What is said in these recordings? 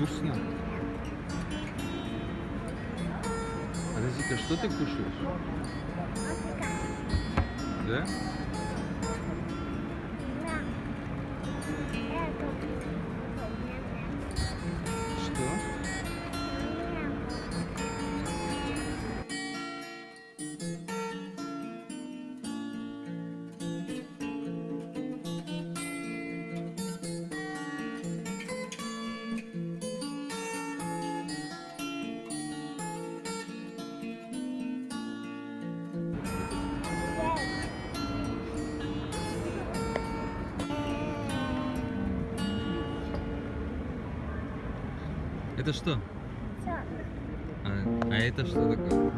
Вкусно. Розика, что ты кушаешь? Да? Это что? А, а это что такое?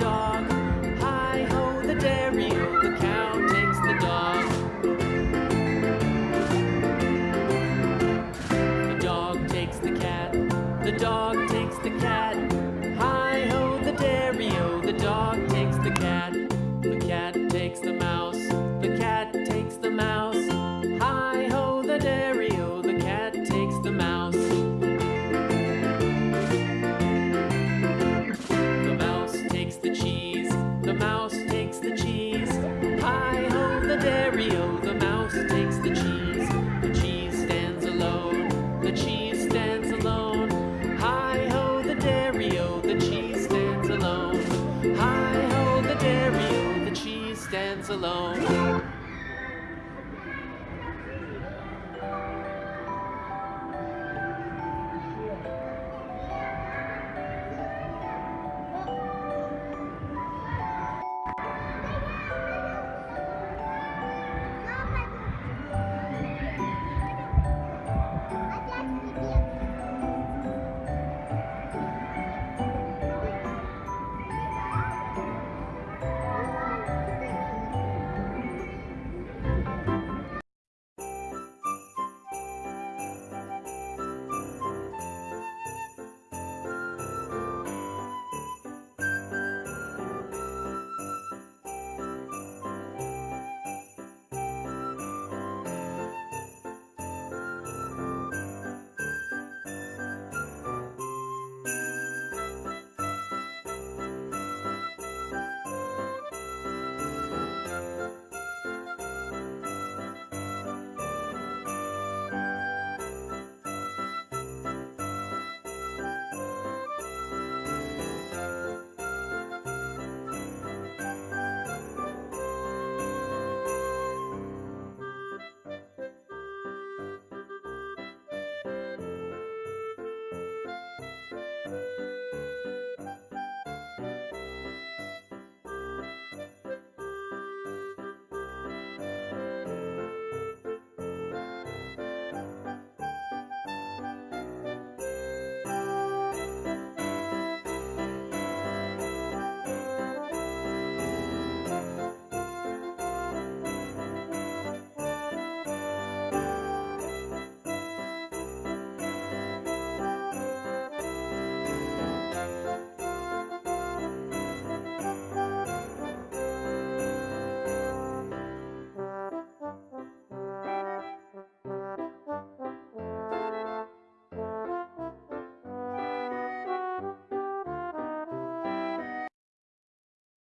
dark.